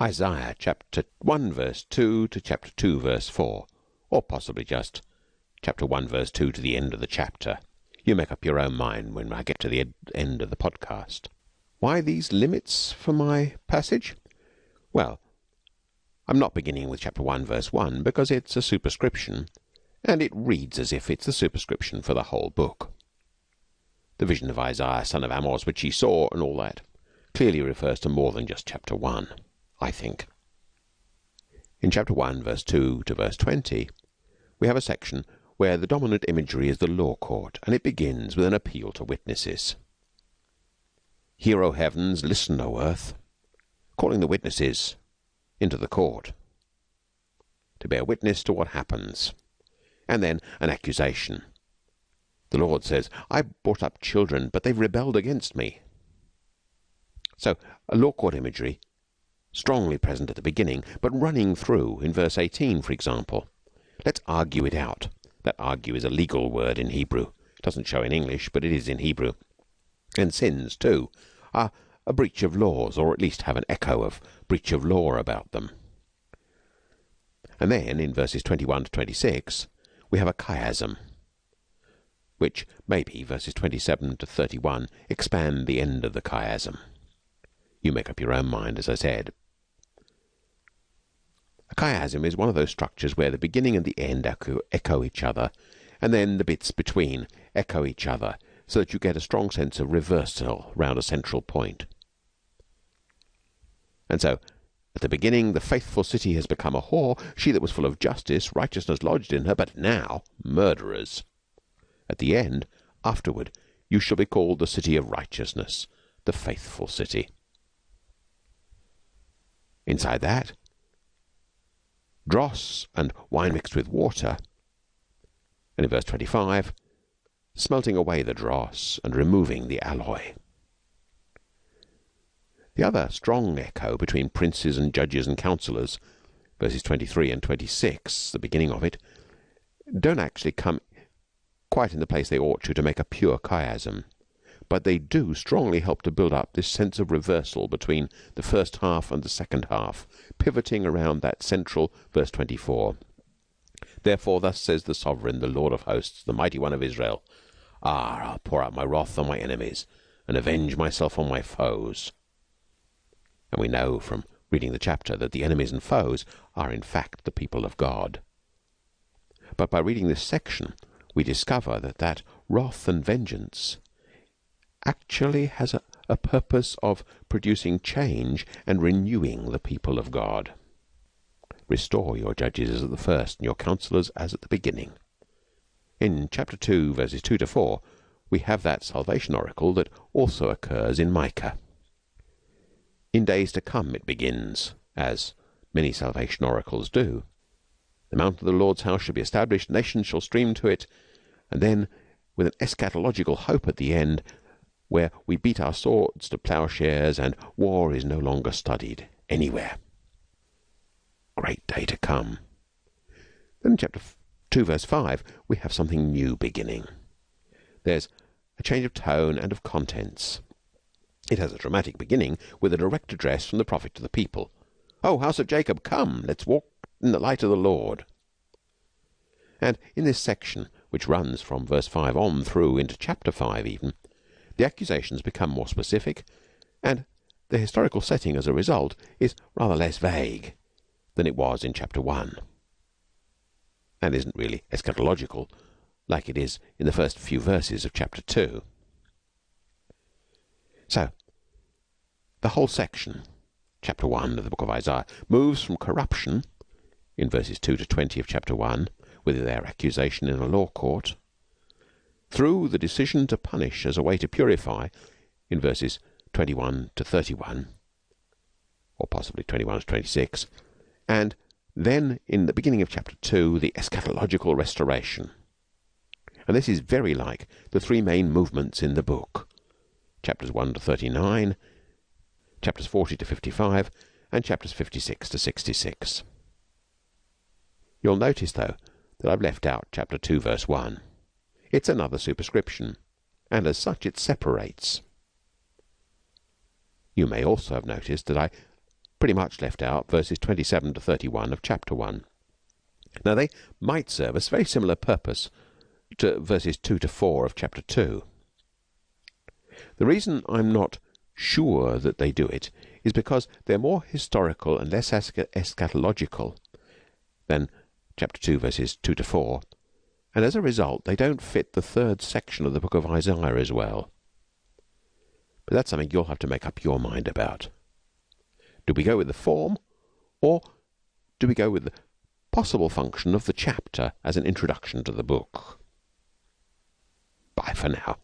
Isaiah chapter 1 verse 2 to chapter 2 verse 4 or possibly just chapter 1 verse 2 to the end of the chapter. You make up your own mind when I get to the end of the podcast. Why these limits for my passage? Well, I'm not beginning with chapter 1 verse 1 because it's a superscription and it reads as if it's the superscription for the whole book. The vision of Isaiah son of Amos which he saw and all that clearly refers to more than just chapter 1. I think. In chapter 1, verse 2 to verse 20, we have a section where the dominant imagery is the law court, and it begins with an appeal to witnesses. Hear, O heavens, listen, O earth, calling the witnesses into the court to bear witness to what happens. And then an accusation. The Lord says, I brought up children, but they've rebelled against me. So, a law court imagery strongly present at the beginning, but running through in verse 18, for example. Let's argue it out. That argue is a legal word in Hebrew. It doesn't show in English, but it is in Hebrew. And sins, too, are a breach of laws, or at least have an echo of breach of law about them. And then, in verses 21 to 26, we have a chiasm, which maybe verses 27 to 31 expand the end of the chiasm. You make up your own mind, as I said. Chiasm is one of those structures where the beginning and the end echo each other, and then the bits between echo each other, so that you get a strong sense of reversal round a central point. And so, at the beginning, the faithful city has become a whore, she that was full of justice, righteousness lodged in her, but now murderers. At the end, afterward, you shall be called the city of righteousness, the faithful city. Inside that, dross and wine mixed with water. And in verse 25, smelting away the dross and removing the alloy. The other strong echo between princes and judges and counsellors, verses 23 and 26, the beginning of it, don't actually come quite in the place they ought to to make a pure chiasm but they do strongly help to build up this sense of reversal between the first half and the second half, pivoting around that central verse 24. Therefore, thus says the sovereign, the Lord of hosts, the mighty one of Israel Ah, I'll pour out my wrath on my enemies and avenge myself on my foes. And we know from reading the chapter that the enemies and foes are in fact the people of God. But by reading this section, we discover that that wrath and vengeance actually has a, purpose of producing change and renewing the people of God. Restore your judges as at the first, and your counsellors as at the beginning. In chapter 2, verses 2 to 4, we have that salvation oracle that also occurs in Micah. In days to come it begins, as many salvation oracles do. The mount of the Lord's house shall be established, nations shall stream to it, and then, with an eschatological hope at the end, where we beat our swords to ploughshares and war is no longer studied anywhere. Great day to come. Then in chapter 2, verse 5, we have something new beginning. There's a change of tone and of contents. It has a dramatic beginning with a direct address from the prophet to the people. O house of Jacob, come, let's walk in the light of the Lord. And in this section, which runs from verse 5 on through into chapter 5 even, the accusations become more specific, and the historical setting as a result is rather less vague than it was in chapter 1 and isn't really eschatological like it is in the first few verses of chapter 2. So, the whole section, chapter 1 of the book of Isaiah, moves from corruption in verses 2 to 20 of chapter 1 with their accusation in a law court through the decision to punish as a way to purify in verses 21 to 31 or possibly 21 to 26 and then in the beginning of chapter 2 the eschatological restoration. And this is very like the three main movements in the book. Chapters 1 to 39 chapters 40 to 55 and chapters 56 to 66 you'll notice though that I've left out chapter 2 verse 1 it's another superscription, and as such it separates. You may also have noticed that I pretty much left out verses 27 to 31 of chapter 1. Now, they might serve a very similar purpose to verses 2 to 4 of chapter 2. The reason I'm not sure that they do it is because they're more historical and less eschatological than chapter 2, verses 2 to 4, and as a result, they don't fit the third section of the book of Isaiah as well. But that's something you'll have to make up your mind about. Do we go with the form, or do we go with the possible function of the chapter as an introduction to the book? Bye for now.